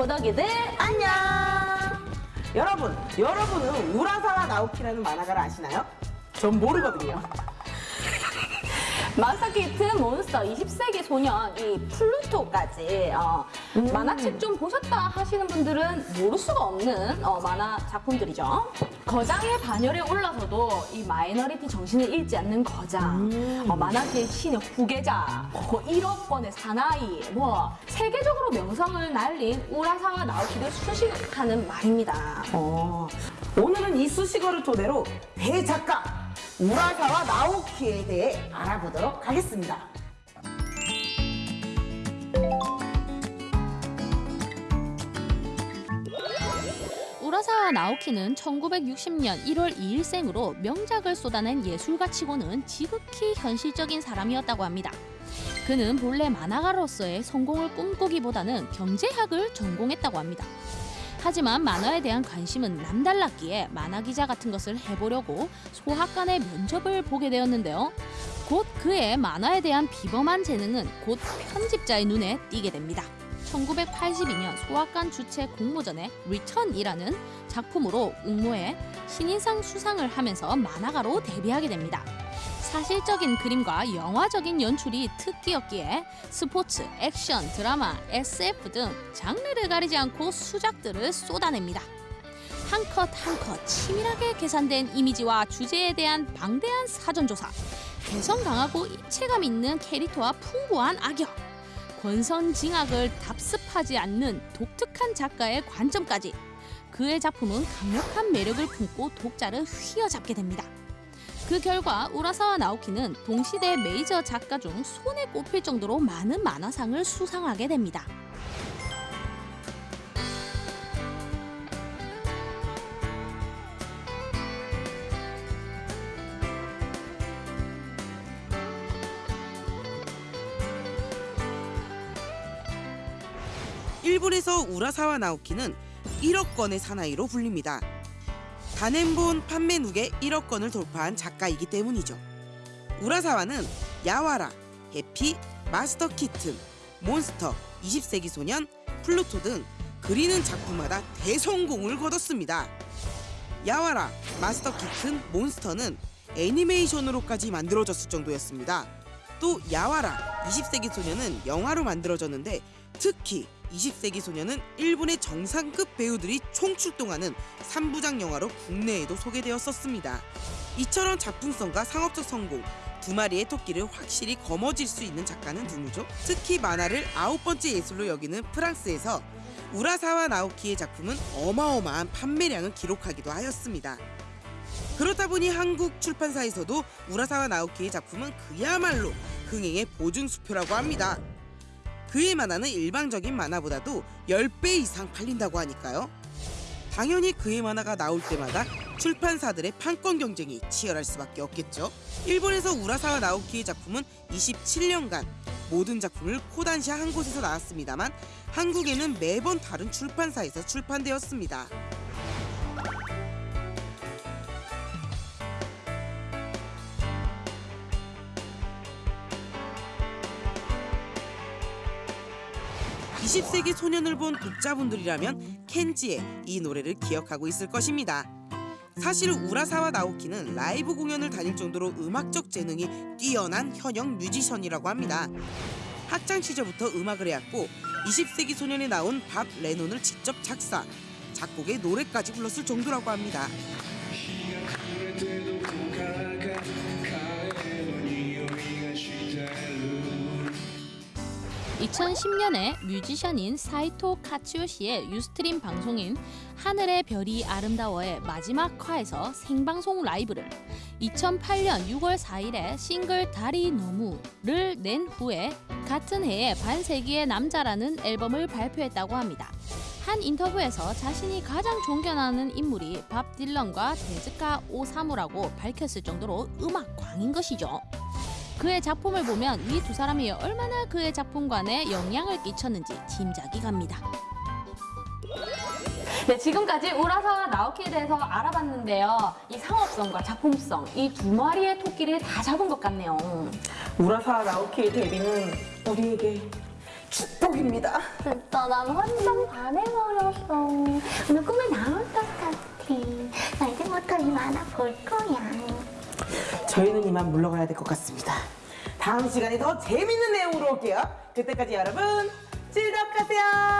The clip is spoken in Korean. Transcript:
고덕이들 안녕! 여러분, 여러분은 우라사와 나오키라는 만화가를 아시나요? 전 모르거든요. 마스터 키튼 몬스터 20세기 소년 이 플루토까지 어, 만화책 좀 보셨다 하시는 분들은 모를 수가 없는 어, 만화 작품들이죠. 거장의 반열에 올라서도 이 마이너리티 정신을 잃지 않는 거장, 어, 만화계의 신의 후계자, 뭐 1억 권의 사나이, 뭐 세계적으로 명성을 날린 우라사와 나오키를 수식하는 말입니다. 어, 오늘은 이 수식어를 토대로 대작가 우라사와 나오키에 대해 알아보도록 하겠습니다. 우라사와 나오키는 1960년 1월 2일생으로 명작을 쏟아낸 예술가 치고는 지극히 현실적인 사람이었다고 합니다. 그는 본래 만화가로서의 성공을 꿈꾸기보다는 경제학을 전공했다고 합니다. 하지만 만화에 대한 관심은 남달랐기에 만화 기자 같은 것을 해보려고 소학관의 면접을 보게 되었는데요. 곧 그의 만화에 대한 비범한 재능은 곧 편집자의 눈에 띄게 됩니다. 1982년 소학관 주최 공모전에 Return이라는 작품으로 응모해 신인상 수상을 하면서 만화가로 데뷔하게 됩니다. 사실적인 그림과 영화적인 연출이 특기였기에 스포츠, 액션, 드라마, SF 등 장르를 가리지 않고 수작들을 쏟아냅니다. 한 컷 한 컷 치밀하게 계산된 이미지와 주제에 대한 방대한 사전조사, 개성 강하고 입체감 있는 캐릭터와 풍부한 악역, 권선징악을 답습하지 않는 독특한 작가의 관점까지 그의 작품은 강력한 매력을 품고 독자를 휘어잡게 됩니다. 그 결과 우라사와 나오키는 동시대 메이저 작가 중 손에 꼽힐 정도로 많은 만화상을 수상하게 됩니다. 일본에서 우라사와 나오키는 1억 건의 사나이로 불립니다. 단행본 판매 누계 1억 권을 돌파한 작가이기 때문이죠. 우라사와는 야와라, 해피, 마스터 키튼, 몬스터, 20세기 소년, 플루토 등 그리는 작품마다 대성공을 거뒀습니다. 야와라, 마스터 키튼, 몬스터는 애니메이션으로까지 만들어졌을 정도였습니다. 또 야와라, 20세기 소년은 영화로 만들어졌는데 특히 20세기 소년은 일본의 정상급 배우들이 총출동하는 3부작 영화로 국내에도 소개되었었습니다. 이처럼 작품성과 상업적 성공, 두 마리의 토끼를 확실히 거머쥘 수 있는 작가는 누구죠? 특히 만화를 아홉 번째 예술로 여기는 프랑스에서 우라사와 나오키의 작품은 어마어마한 판매량을 기록하기도 하였습니다. 그렇다 보니 한국 출판사에서도 우라사와 나오키의 작품은 그야말로 흥행의 보증수표라고 합니다. 그의 만화는 일반적인 만화보다도 10배 이상 팔린다고 하니까요. 당연히 그의 만화가 나올 때마다 출판사들의 판권 경쟁이 치열할 수밖에 없겠죠. 일본에서 우라사와 나오키의 작품은 27년간 모든 작품을 코단시아 한 곳에서 나왔습니다만 한국에는 매번 다른 출판사에서 출판되었습니다. (20세기) 소년을 본 독자분들이라면 켄지의 이 노래를 기억하고 있을 것입니다. 사실 우라사와 나오키는 라이브 공연을 다닐 정도로 음악적 재능이 뛰어난 현역 뮤지션이라고 합니다. 학창 시절부터 음악을 해왔고 20세기 소년에 나온 밥 레논을 직접 작사, 작곡에 노래까지 불렀을 정도라고 합니다. 2010년에 뮤지션인 사이토 카츠요시의 Ustream 방송인 하늘의 별이 아름다워의 마지막 화에서 생방송 라이브를 2008년 6월 4일에 싱글 달이 너무를 낸 후에 같은 해에 반세기의 남자라는 앨범을 발표했다고 합니다. 한 인터뷰에서 자신이 가장 존경하는 인물이 밥 딜런과 데즈카 오사무라고 밝혔을 정도로 음악 광인 것이죠. 그의 작품을 보면 이 두 사람이 얼마나 그의 작품관에 영향을 끼쳤는지 짐작이 갑니다. 네, 지금까지 우라사와 나오키에 대해서 알아봤는데요. 이 상업성과 작품성, 이 두 마리의 토끼를 다 잡은 것 같네요. 우라사와 나오키의 데뷔는 우리에게 축복입니다. 진짜 난 완전 반해버렸어. 오늘 꿈에 나올 것 같아. 나 이제부터 이 만화 볼 거야. 이만 물러가야 될 것 같습니다. 다음 시간에 더 재밌는 내용으로 올게요. 그때까지 여러분 즐겁게 하세요.